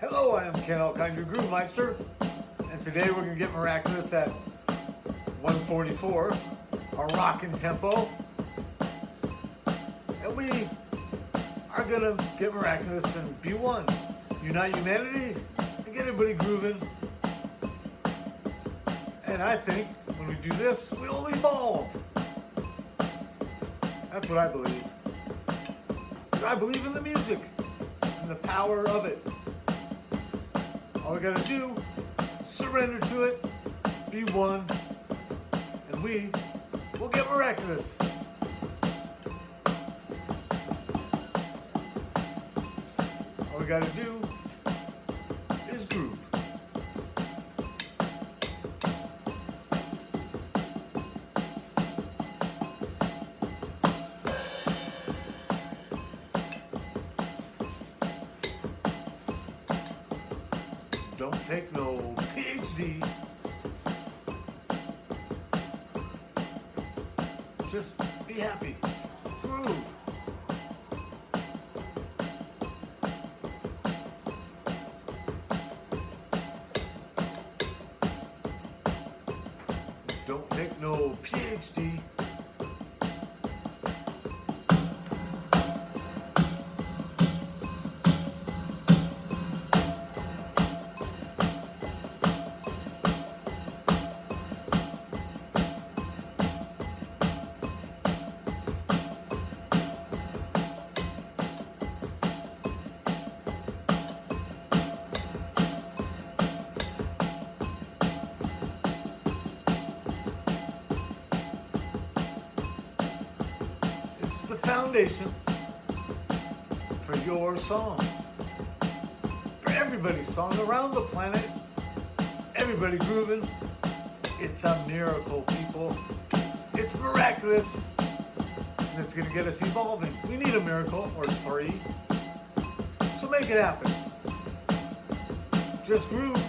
Hello, I am Ken Alkind, your Groove Meister, and today we're going to get miraculous at 144, our rockin' tempo. And we are going to get miraculous and be one. Unite humanity and get everybody grooving. And I think when we do this, we'll evolve. That's what I believe. I believe in the music and the power of it. All we gotta do, surrender to it, be one, and we will get miraculous. All we gotta do is groove. Just be happy. Groove. Don't take no PhD. The foundation for your song. For everybody's song around the planet. Everybody grooving. It's a miracle, people. It's miraculous. And it's gonna get us evolving. We need a miracle or three. So make it happen. Just groove.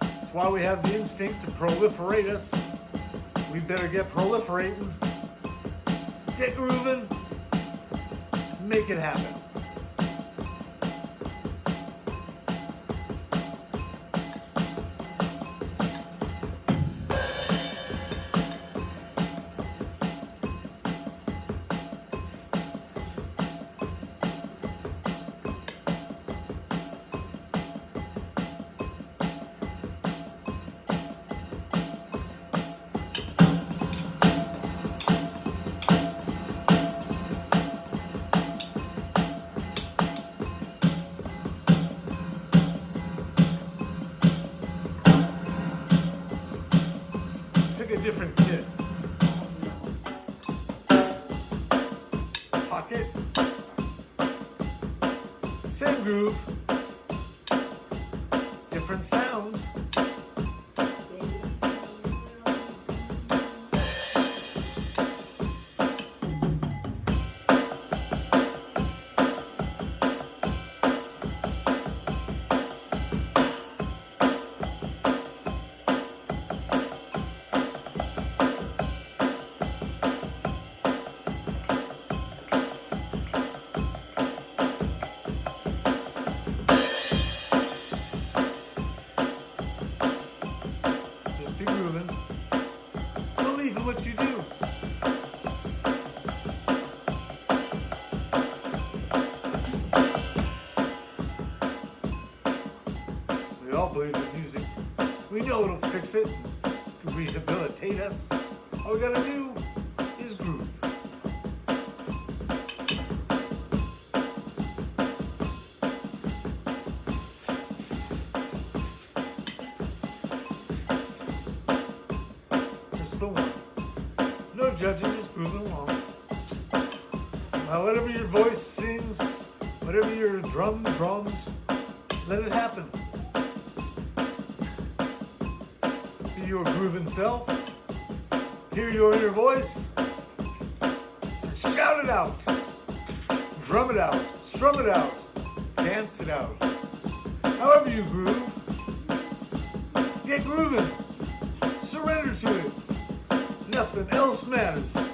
That's why we have the instinct to proliferate us. We better get proliferating. Get grooving. Make it happen. It, to rehabilitate us. All we gotta do is groove. Just the one. No judging, just grooving along. Now, whatever your voice sings, whatever your drum drums, let it happen. Your grooving self. Hear your inner voice. Shout it out. Drum it out. Strum it out. Dance it out. However you groove, get grooving. Surrender to it. Nothing else matters.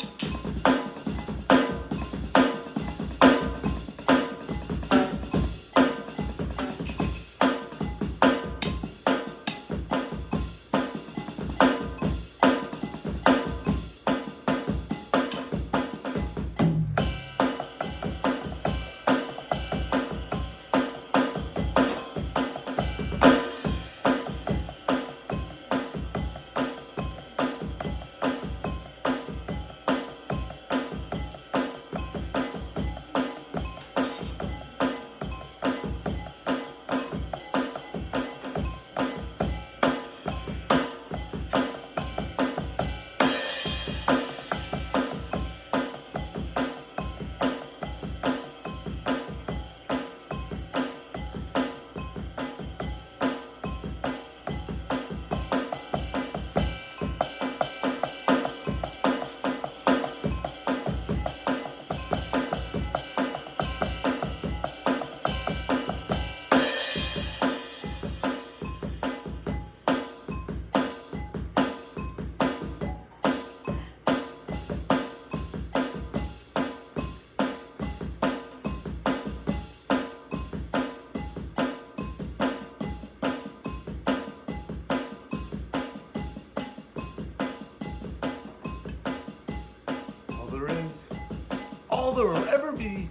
There will ever be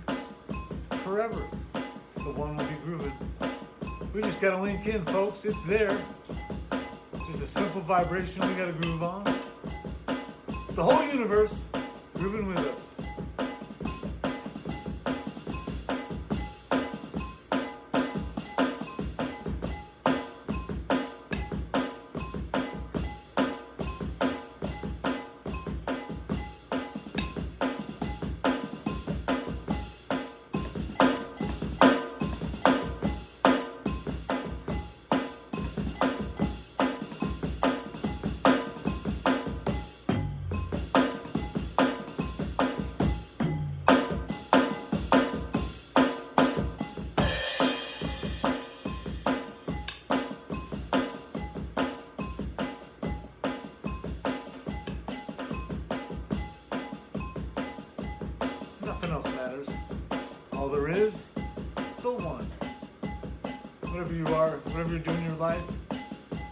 forever. The one will be grooving. We just gotta link in, folks. It's there. Just a simple vibration we gotta groove on. The whole universe grooving with us. Whatever you are, whatever you're doing in your life,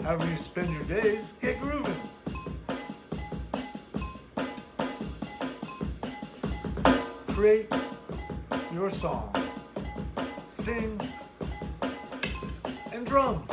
however you spend your days, get grooving. Create your song. Sing and drum.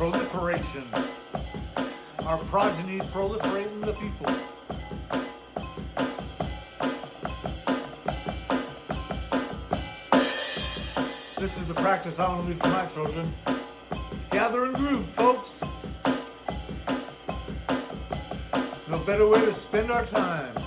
Proliferation. Our progeny proliferating the people. This is the practice I want to leave to my children. Gather and groove, folks. No better way to spend our time.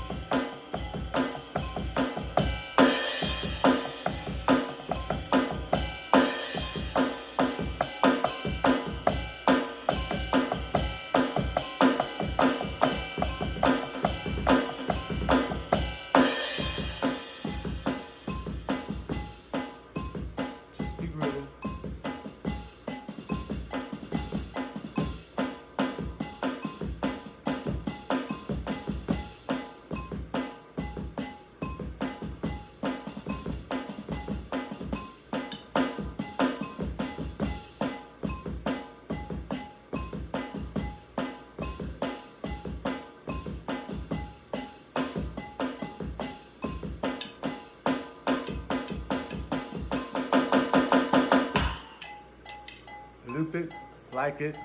Stupid, like it.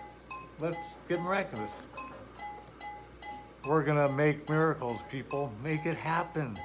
Let's get miraculous. We're gonna make miracles, people. Make it happen.